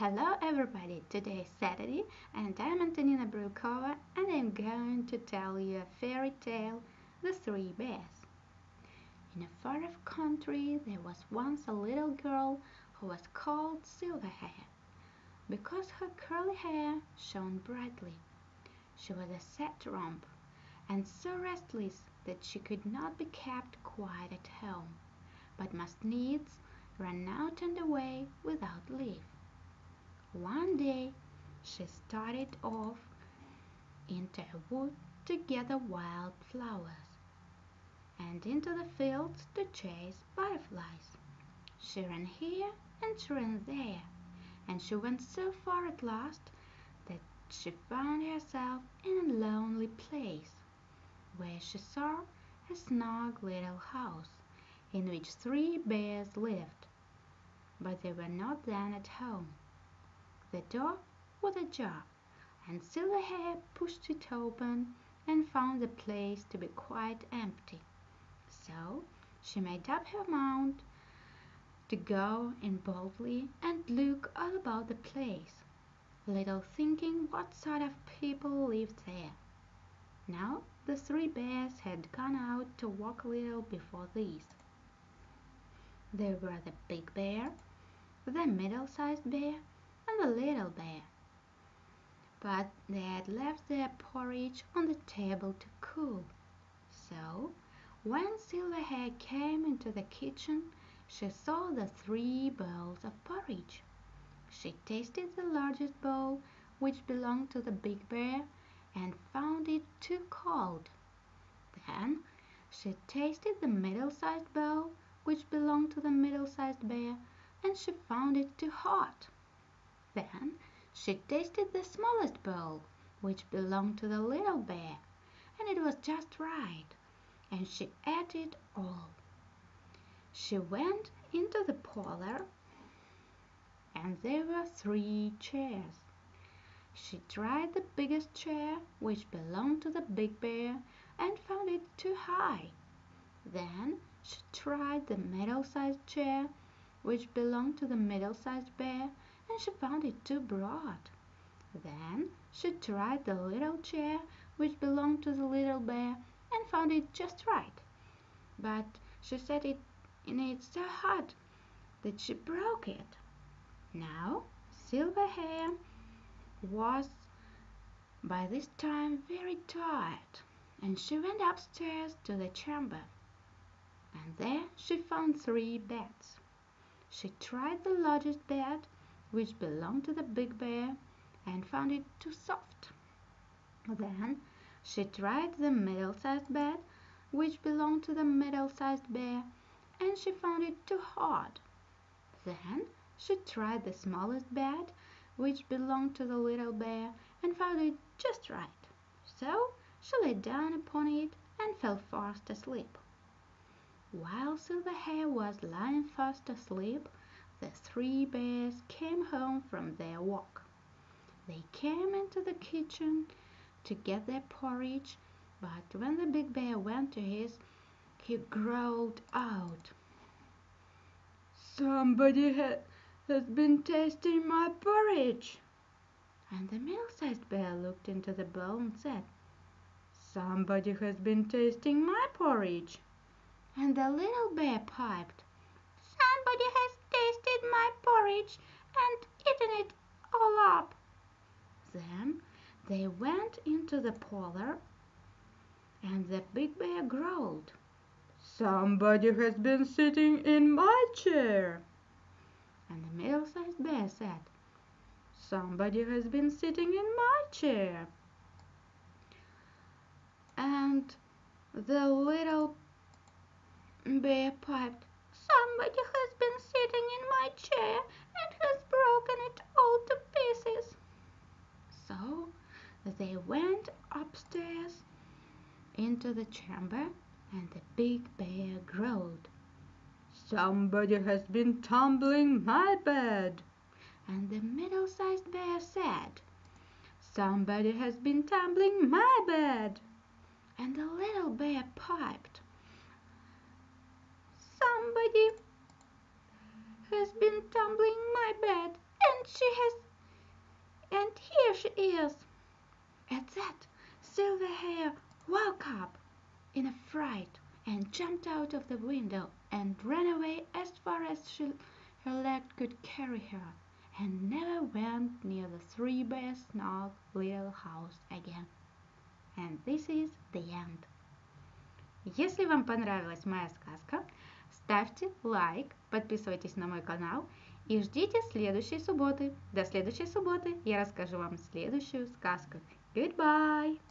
Hello everybody, today is Saturday and I'm Antonina Brukova and I'm going to tell you a fairy tale, The Three Bears. In a far-off country there was once a little girl who was called Silverhair because her curly hair shone brightly. She was a sad romp and so restless that she could not be kept quiet at home, but must needs run out and away without leave. One day she started off into a wood to gather wild flowers, and into the fields to chase butterflies. She ran here and she ran there, and she went so far at last that she found herself in a lonely place, where she saw a snug little house in which three bears lived, but they were not then at home. The door was ajar, and Silverhair pushed it open and found the place to be quite empty. So she made up her mind to go in boldly and look all about the place, little thinking what sort of people lived there. Now the three bears had gone out to walk a little before these. There were the big bear, the middle-sized bear, and the little bear. But they had left their porridge on the table to cool. So, when Silverhair came into the kitchen, she saw the three bowls of porridge. She tasted the largest bowl, which belonged to the big bear, and found it too cold. Then she tasted the middle-sized bowl, which belonged to the middle-sized bear, and she found it too hot. Then she tasted the smallest bowl, which belonged to the little bear, and it was just right, and she ate it all. She went into the parlor, and there were three chairs. She tried the biggest chair, which belonged to the big bear, and found it too high. Then she tried the middle-sized chair, which belonged to the middle-sized bear, and she found it too broad. Then she tried the little chair which belonged to the little bear and found it just right. But she it in it so hard that she broke it. Now Silverhair was by this time very tired, and she went upstairs to the chamber, and there she found three beds. She tried the largest bed which belonged to the big bear, and found it too soft. Then she tried the middle-sized bed, which belonged to the middle-sized bear, and she found it too hard. Then she tried the smallest bed, which belonged to the little bear, and found it just right. So she lay down upon it and fell fast asleep. While Silverhair was lying fast asleep, the three bears came from their walk. They came into the kitchen to get their porridge, but when the big bear went to his, he growled out, "Somebody ha has been tasting my porridge!" And the middle-sized bear looked into the bowl and said, "Somebody has been tasting my porridge!" And the little bear piped, "Somebody has tasted my porridge and eaten it all up." Then they went into the parlor, and the big bear growled, "Somebody has been sitting in my chair." And the middle-sized bear said, "Somebody has been sitting in my chair." And the little bear piped, "Somebody has been sitting in my chair and has broken it all to pieces." So they went upstairs into the chamber, and the big bear growled, "Somebody has been tumbling my bed." And the middle-sized bear said, "Somebody has been tumbling my bed." And the little bear piped, "Somebody has been tumbling my bed and she has and here she is. At that, Silverhair woke up in a fright and jumped out of the window and ran away as far as she, her leg could carry her, and never went near the Three Bears' snug little house again. And this is the end. Если вам понравилась моя сказка, ставьте лайк, подписывайтесь на мой канал и ждите следующей субботы. До следующей субботы я расскажу вам следующую сказку. Goodbye!